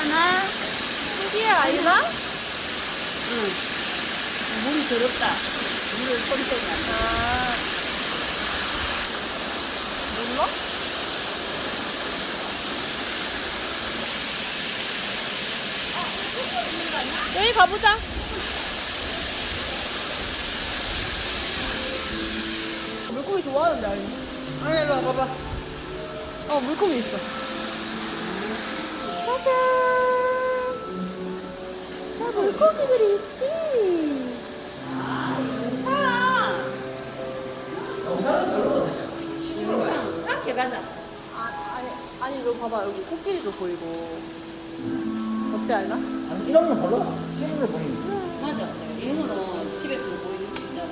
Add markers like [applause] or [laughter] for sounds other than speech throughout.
괜찮아? 신기해 아이가? 응. 물이 더럽다. 물을 나. 아. 몰라? 여기 가보자. 물고기 좋아하는데 아니? 아니 일로 와봐봐 어 물고기 있어. 짜잔. 자 물고기들이 있지. 가자. 아 아니 아니 너 봐봐 여기 코끼리도 보이고. 어때 알나? 아니 이런 거 별로 실물을 보니 맞아. 이거는 집에서 보이는 진짜.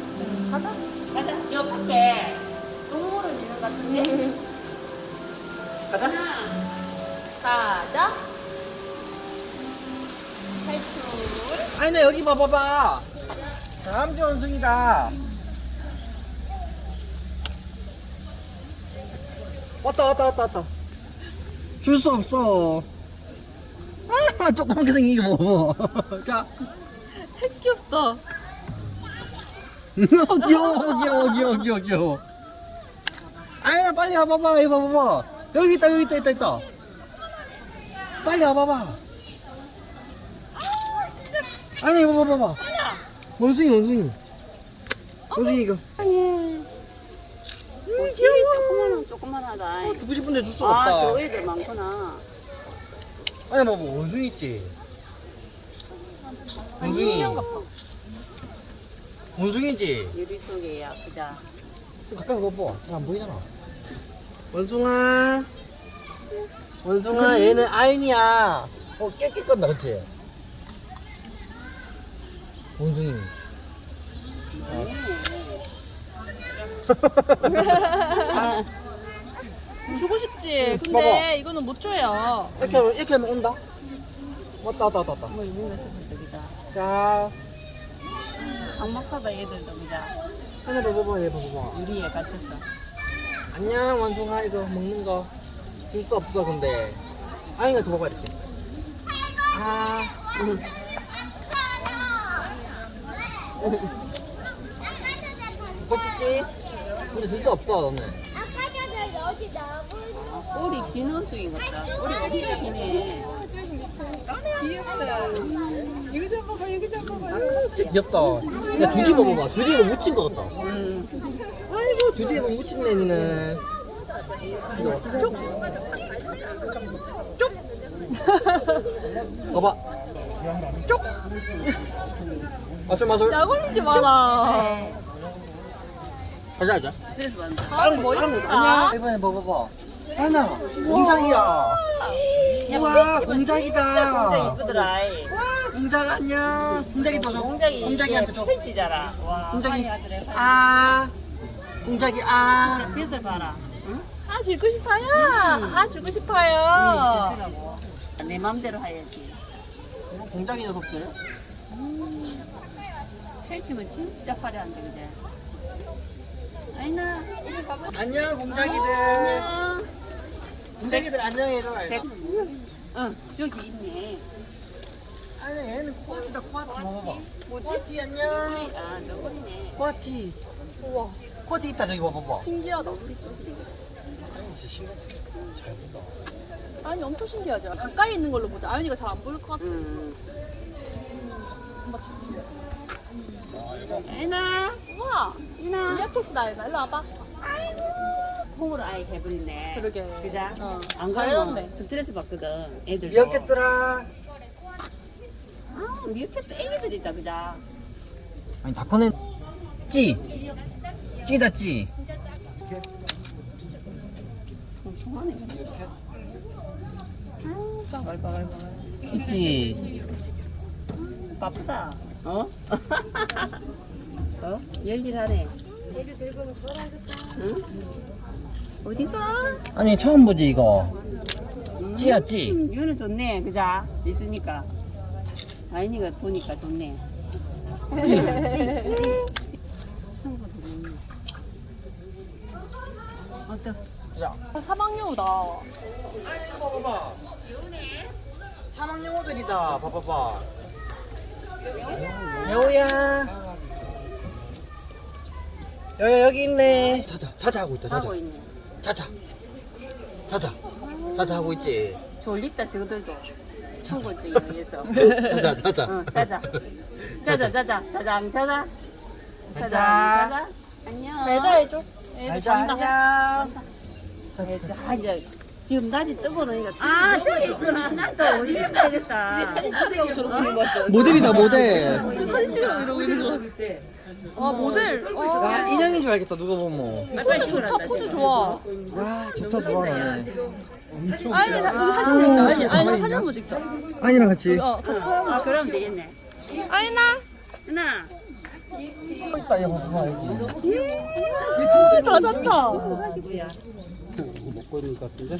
가자. 가자. 여 밖에 동물원 있는 것 같은데. 가자 하나, 가자. 탈출. 아니 나 여기 봐봐봐. 다람쥐 원숭이다. 왔다 왔다 왔다 왔다. 줄 수 없어. 아 조그맣게 생긴 이거 뭐 [laughs] 자. 귀엽다. [laughs] 귀여워 귀여워 귀여워 귀여워 귀여워. 아니 나 빨리 와봐봐 이거 봐봐봐. 여기 있다 여기 있다 있다 있다. 빨리 와봐봐 아니 이거 봐봐봐 원숭이 원숭이. 원숭이 이거. 음, 귀여워. 조그마한, 조그마하다. 어, 두고 싶은데 줄 수가 아, 없다. 저 애들 많구나. 아니 봐봐. 원숭이 있지. 원숭이. 봐. 원숭이지? 유리 속에야, 그자. 가까이 봐봐. 잘 안 보이잖아. 원숭아. 원숭아 얘는 아인이야. 어 깨끗건다 그치 원숭이 아, 주고 싶지. 근데 봐봐. 이거는 못 줘요. 이렇게 하면 이렇게 하면 온다 왔다 왔다 왔다 왔다 뭐, 속에서, 그자. 자 삭막하다, 얘들도, 그자. 하나 봐봐봐 얘 봐봐봐 유리에 갇혔어. 안녕 원숭아 이거 먹는 거 줄 수 없어 근데 아인이가 줘봐봐 이렇게 아 응. 근데 줄수 없어 너는 꼬리 긴 원숭이 같다. 꼬리 엄청 기네. 진짜 귀엽다 야 주디버 봐봐 주디버 묻힌 거 같다 음. 아이고 주디버 묻힌 애는 이거 쭉 쭉. 봐봐 쭉 마술 마술 약 올리지 마라. 가자 가자 뭐 있을까? 아니야 이번에 먹어봐 하나 공작이야 우와 공작이다 공작 이쁘더라. 이. 와 공작 안녕 공작이 도줘 공작이 공작이한테 줘 펼치잖아. 와. 공작이. 아 공작이 아 빛을 봐라. 응? 아 주고 싶어요. 아 주고 응, 싶어요. 빛이라고. 내 맘대로 해야지. 공작이 녀석들 펼치면 진짜 화려한데, 그제? 아이나, 이리. 안녕 공작이들 안녕. 공작이들 안녕해줘 백- 응, 저기 있네. 아니 얘는 코아티다 코아티 먹어봐 뭐지? 코아티 안녕 아, 너구리네. 코아티 우와 코아티 있다 저기 봐봐봐 신기하다. 아니 진짜 신기하지 잘 본다 아니 엄청 신기하지. 가까이 있는 걸로 보자. 아연이가 잘 안 보일 것 같아. 응. 엄마 진짜. 아이나, 우와 이나. 리아켓이다 아연아. 일로 와봐. 통으로 아예 해버리네. 그러게. 그자? 어, 안. 가면 스트레스 받거든, 애들도. 미역캣들아 아, 미역캣도 애기들 있다, 그자? 아니 다 커낸 찌 찌다 찌 통통하네. 아, 빠글빠글빠글. 있지 바쁘다. 어? [laughs] 어? 열일하네. 응? 어디가? 아니 처음 보지 이거 찌야 찌 음, 이거는 좋네, 그자? 있으니까. 아이니가 보니까 좋네. [laughs] 어떠? 야 사막여우다. 아니 이거 봐봐 귀여우네. 사막 영어들이다. 봐봐봐. 여우야. 여기 여기 있네. 자자 자자 하고 있다. 자자 하고 있네. 자자 자자 자자 하고 있지. 졸립다 저들도. 청고증에 [laughs] 의해서. 자자 자자. 어, 자자. 자자 자자 자장 자자. 자자. 자자. 안녕. 잘 자 해줘. 애들 자자 잔다. 안녕. 아, 이제 지금 낮이 뜨거우니까 아 저기 있구나 나도 어디 가야겠다 모델이다 모델. 사진 찍으라고 이러고 있는 거 같아. 아 모델. 아, 아 인형인 줄 알겠다 누가 보면. 포즈 좋다. 포즈 좋아. 와 좋다 좋아하네. 아니 나 우리 사진 찍자. 아니 아니 나 사진 한번 찍자. 아니랑 같이. 어 같이. 아 그럼 되겠네 아이나. 누나 또 있다 이거 봐봐 여기. 다 잔다. 먹고 있는 것 같은데?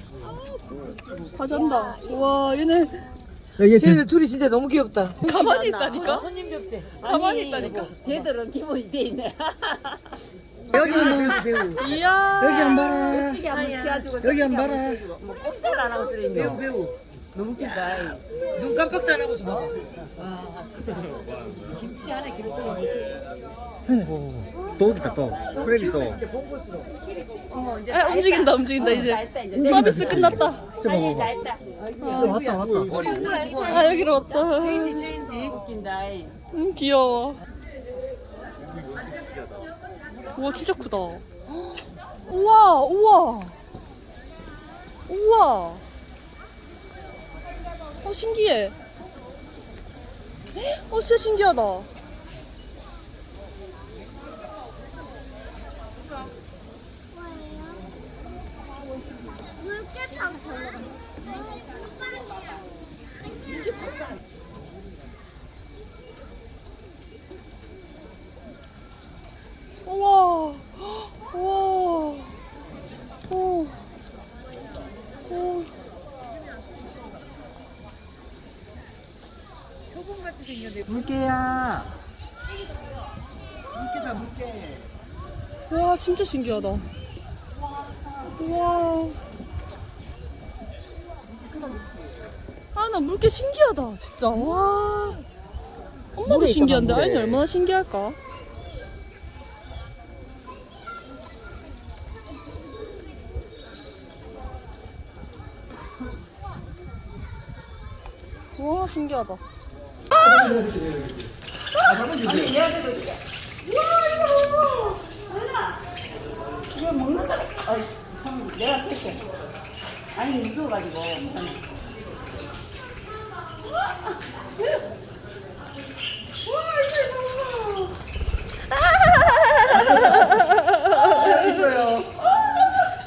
다 잔다. 와 얘네 여기 쟤네 둘이 진짜 너무 귀엽다. 가만히 있다니까. 손님 접대. 가만히 있다니까. 쟤들은 기본이 돼 있네 여기 뭐 이야. 여기 안 봐라. 한번 여기 한 봐라. 뭐 꼼짝 안 하고 들어있네 배우 배우. 너무 크다 눈 깜빡도 안 하고 저 봐봐. 아, 김치 안에 김치. 있다 또. 크레딧 또. 어, 이제 아, 다 움직인다. 움직인다, 어, 이제. 서비스 끝났다. 저 아니, 다 봐봐. 했다 어, 왔다 왔다. 머리 흔들어주고. 아 여기로 왔다. 체인지 체인지. 웃긴다 음 귀여워. 우와 진짜 크다. 우와 우와 우와. 어 신기해. 어 진짜 신기하다. 우와 우와 오. 오. 물개야. 물개다 물개. 와 진짜 신기하다. 우와. 아 나 물개 신기하다 진짜 와. 엄마도 신기한데 아이는. 얼마나 신기할까? 와 신기하다. 이거 먹는 거 어이, 형, 내가 할게. 아니 무서워가지고. 못하네 여기 있어요.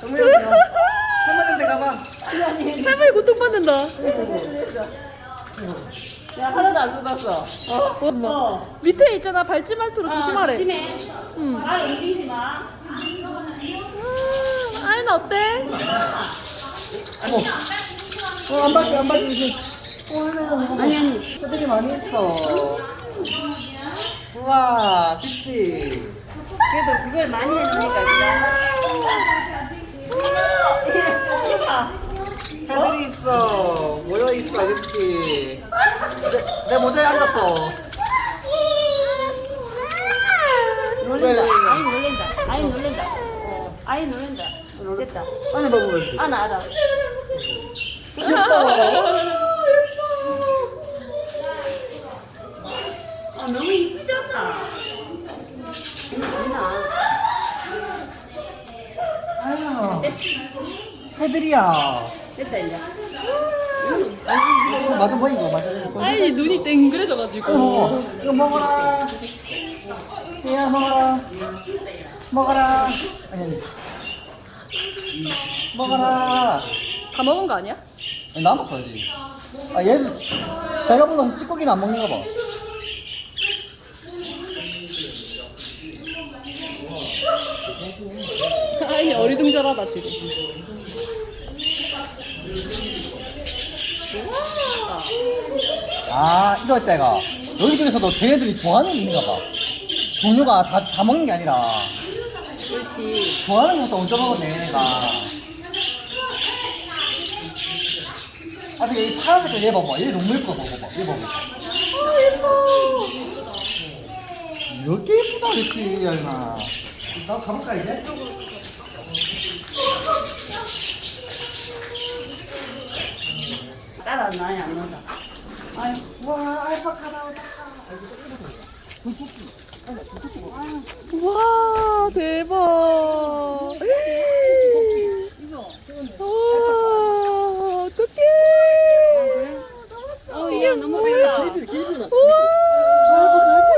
정면이요. 할머니한테 가봐. 할머니 고통받는다. 야 안 쏟았어 어? 어. 밑에 있잖아 밟지 말도록 조심하래. 조심해 응. 아 움직이지 마 아, 아이는 어때? 어, 안 받게, 안 받게. 아니 아니 애들이 많이 있어. 우와, 그치? 그래도 그걸 많이 해놓으니까 [laughs] 애들이 있어. 모여 있어, 그치? 내, 내 모자에 앉았어. 놀린다. 아이 놀린다. 아이 놀린다. 어, 아이 놀린다. 됐다. 안에 봐보면. [laughs] 아나 알아 아 너무 아니나. 아야, 새들이야. 됐다 이제 이거 맞아 보이고, 맞아 보이고. 아이 눈이 땡그래져가지고. 어, 이거 먹어라. 얘야, 먹어라. 먹어라. 아니, 아니. 먹어라. 다 먹은 거 아니야? 아니, 남았어, 아직. 아, 얘는 배가 불러서 찌꺼기는 안 먹는가 봐. 아이 어리둥절하다 지금. 아, 이거 했다, 이거. 여기 중에서도 쟤네들이 좋아하는 게 있는가 봐. 종류가 다, 다 먹는 게 아니라. 그렇지 좋아하는 것도 얹어 먹었네, 얘가. 아, 저기 이 파란색 얘 봐봐. 얘 너무 예뻐. 봐봐. 얘 봐봐. 아, 예뻐. 이렇게 예쁘다 그랬지, 야인아. 나 가볼까, 이제? 따라 나야 안 논다. 와, 대박. 와, 어떡해. 어, 얘 너무 예쁘다. 기립이, 기립이 났어.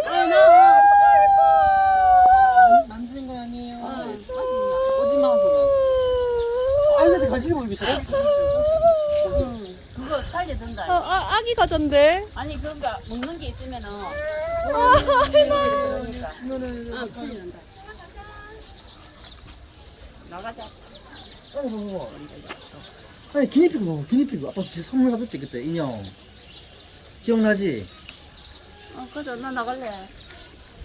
아, 나. 만지는 건 아니에요. 오지마, 오지마. 아이한테 관심이 보이기 싫어. 그거 달려든다. 아기 가전데. 아니, 그거 먹는 게 있으면은. 아, 그러니까. 아, 큰일 난다. 나가자. 아니, 봐봐. 아니, 기니피그 봐봐, 기니피그. 아빠 진짜 선물 사줬지, 그때, 인형. 기억나지? 어, 그래, 나 나갈래.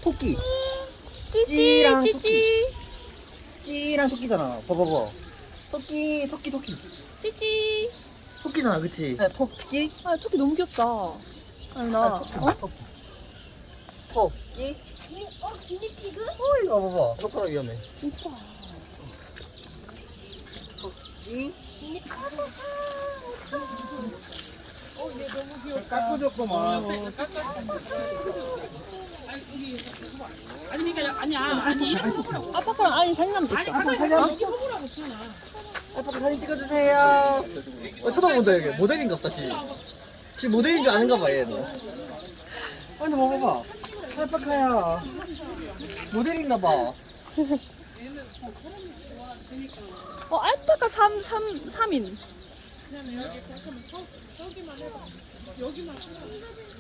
토끼. 찌찌, 찌랑 찌찌. 찌랑 토끼잖아. 봐봐봐. 토끼, 토끼, 토끼. 찌찌. 토끼잖아, 그치? 네, 토끼? 아, 토끼 너무 귀엽다. 아니, 나. 아, 토끼. 토끼. 토끼? 어, 기니피그? 어, 이거 봐봐. 손가락 위험해. 진짜. 토끼? 아니, 그러니까, 아니야. 아니. 아빠랑 아니 사진 한번 찍자. 아 빠 사진 찍어주세요. 어, 쳐다본다, 여기. 모델인가 보다, 지금. 지금 모델인 줄 아는가 봐, 얘는. 아니, 뭐 봐봐. 알파카야. 모델인가 봐. 어, 알파카 3, 3, 3인.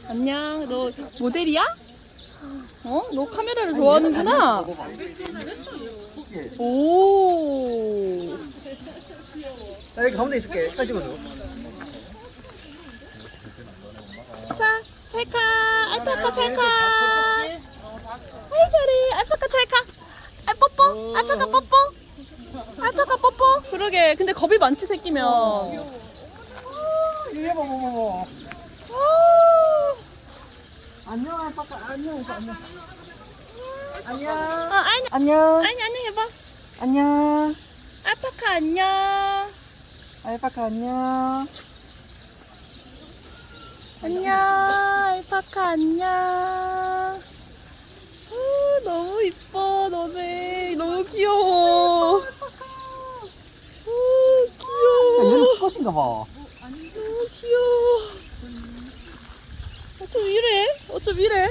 안녕, 너 모델이야? 어? 너 카메라를 좋아하는구나? 오. 나 여기 가운데 있을게. 사진 찍어줘. 자, 찰카. 알파카 찰카. 아이, 잘해. 알파카 찰카. 아, 뽀뽀. 알파카 뽀뽀. 알파카 뽀뽀. 그러게. 근데 겁이 많지, 새끼면. 이게 뭐, 뭐, 뭐, 뭐. 오. 안녕, 알파카. 안녕, 안녕. 안녕. 어, 아니, 안녕. 아니, 안녕 해봐. 안녕. 알파카 안녕. 알파카 안녕. 안녕, 알파카 안녕. 우, 너무 이뻐, 너네. 너무 귀여워. 우, 야, 귀여워. 얘는 수컷인가 봐. 너무 귀여워. 어쩜 이래? 어쩜 이래?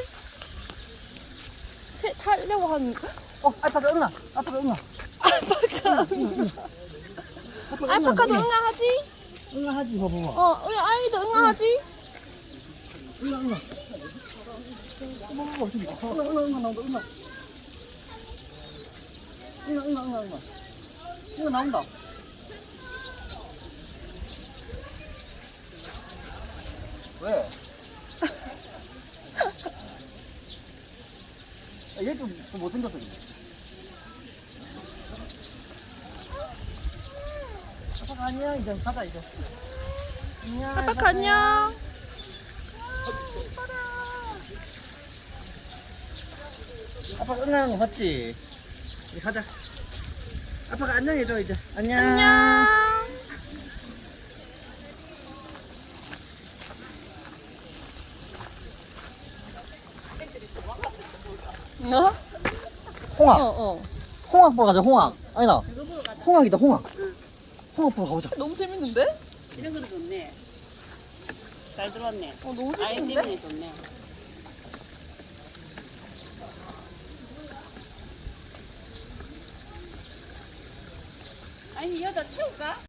태, 타려고 한, 어, 알파카 응아. 알파카 응아. 알파카. 알파카도 응아하지? 응아 하지, 봐봐봐. 어, 우리 아이도 응아하지? 응아, 응아. 응아, 응아, 응아, 나온다, 응아. 응아, 응아, 응아, 응아. 응아 나온다. 왜? [laughs] 아, 얘좀 좀 못생겼어, 지금. 안녕, 이제 가자, 이제. 안녕. 알파카 안녕. 아빠 응아한 거 봤지? 이제 가자. 아빠가 안녕해줘, 이제. 안녕. 안녕. 어? 홍학. 어, 어. 홍학 보러 가자, 홍학. 아니다. 홍학이다, 홍학. 홍학 보러 가보자. 너무 재밌는데? 이런 거도 좋네. 잘 들어왔네. 어, 너무 아이 재밌는데? 때문에 좋네. 아니, 여기다 태울까?